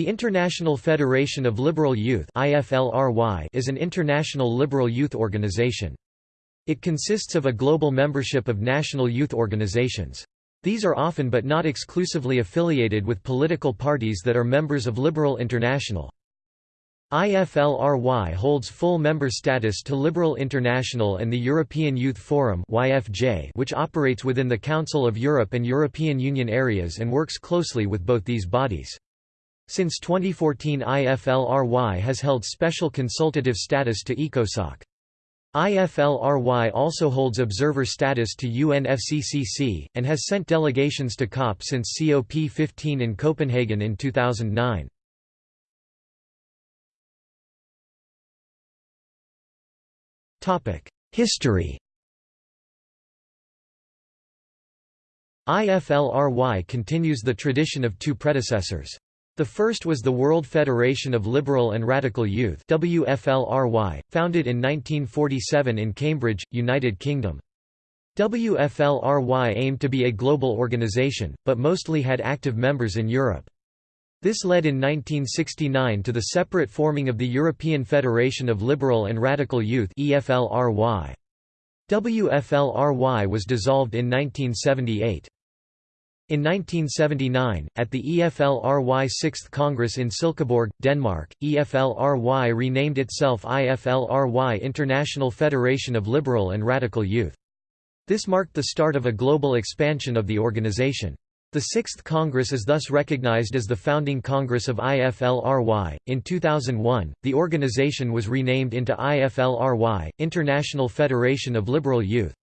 The International Federation of Liberal Youth is an international liberal youth organization. It consists of a global membership of national youth organizations. These are often but not exclusively affiliated with political parties that are members of Liberal International. IFLRY holds full member status to Liberal International and the European Youth Forum which operates within the Council of Europe and European Union areas and works closely with both these bodies. Since 2014 IFLRY has held special consultative status to ECOSOC. IFLRY also holds observer status to UNFCCC, and has sent delegations to COP since COP15 in Copenhagen in 2009. History IFLRY continues the tradition of two predecessors. The first was the World Federation of Liberal and Radical Youth WFLRY, founded in 1947 in Cambridge, United Kingdom. WFLRY aimed to be a global organization, but mostly had active members in Europe. This led in 1969 to the separate forming of the European Federation of Liberal and Radical Youth WFLRY was dissolved in 1978. In 1979, at the EFLRY 6th Congress in Silkeborg, Denmark, EFLRY renamed itself IFLRY International Federation of Liberal and Radical Youth. This marked the start of a global expansion of the organization. The Sixth Congress is thus recognized as the founding Congress of IFLRY. In 2001, the organization was renamed into IFLRY, International Federation of Liberal Youth.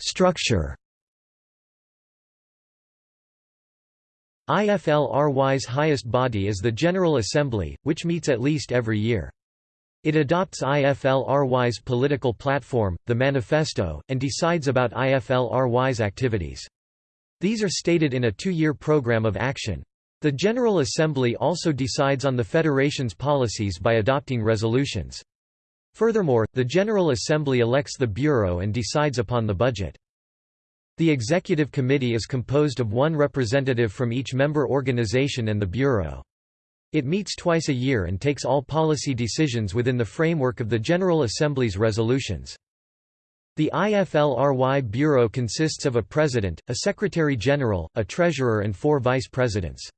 Structure IFLRY's highest body is the General Assembly, which meets at least every year. It adopts IFLRY's political platform, the Manifesto, and decides about IFLRY's activities. These are stated in a two-year program of action. The General Assembly also decides on the Federation's policies by adopting resolutions. Furthermore, the General Assembly elects the Bureau and decides upon the budget. The Executive Committee is composed of one representative from each member organization and the Bureau. It meets twice a year and takes all policy decisions within the framework of the General Assembly's resolutions. The IFLRY Bureau consists of a president, a secretary-general, a treasurer and four vice presidents.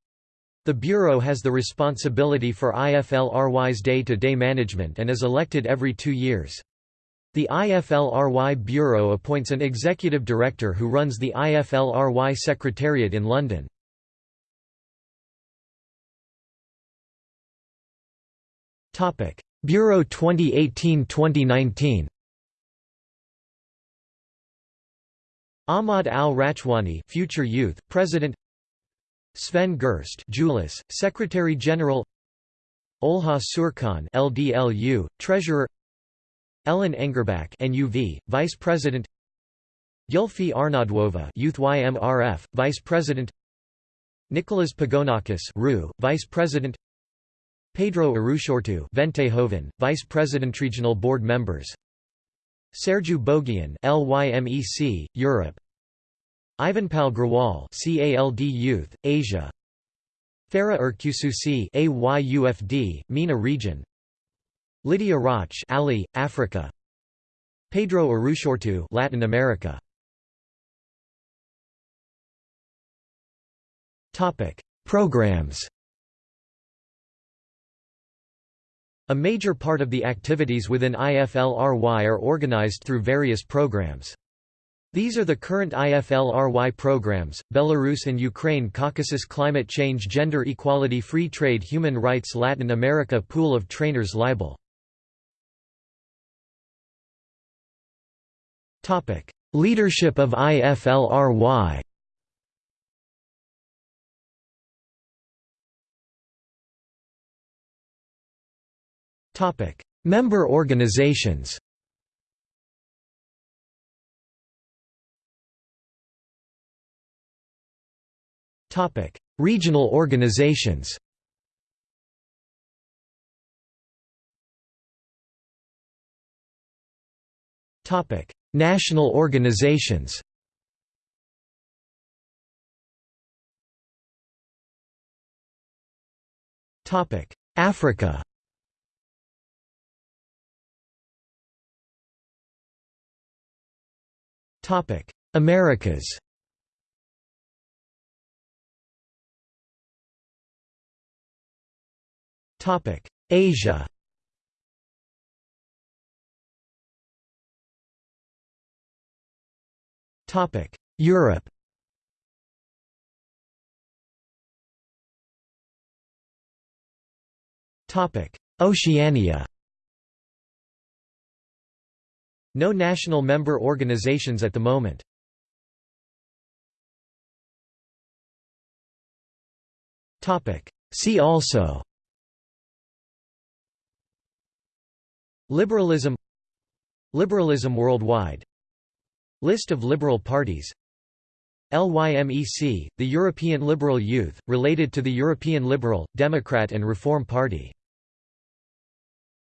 The Bureau has the responsibility for IFLRY's day-to-day -day management and is elected every two years. The IFLRY Bureau appoints an executive director who runs the IFLRY Secretariat in London. Bureau 2018-2019 Ahmad al-Rachwani future youth, President Sven Gerst Julius, Secretary General Olha Surkhan LDLU, Treasurer Ellen Engerbach NUV, Vice President Yulfi Arnauduova Youth YMRF, Vice President Nicholas Pagonakis RU, Vice President Pedro Urruchurtu Ventehoven, Vice President Regional Board Members Sergiu Bogian LYMEC, Europe Ivanpal Grewal CALD Youth, Asia. Farah Erkususi AYUFD, MENA region. Lydia Roch Ali, Africa. Pedro Urruchurtu Latin America. Topic Programs. A major part of the activities within IFLRY are organized through various programs. These are the current IFLRY programs, Belarus and Ukraine Caucasus Climate Change Gender Equality Free Trade Human Rights Latin America Pool of Trainers Libel. Leadership of IFLRY Member organizations Regional organizations Topic: National organizations. Topic: Africa. Topic: Americas. Asia. Europe. Oceania. No national member organizations at the moment. Topic See also Liberalism Liberalism worldwide. List of liberal parties LYMEC, the European Liberal Youth, related to the European Liberal, Democrat and Reform Party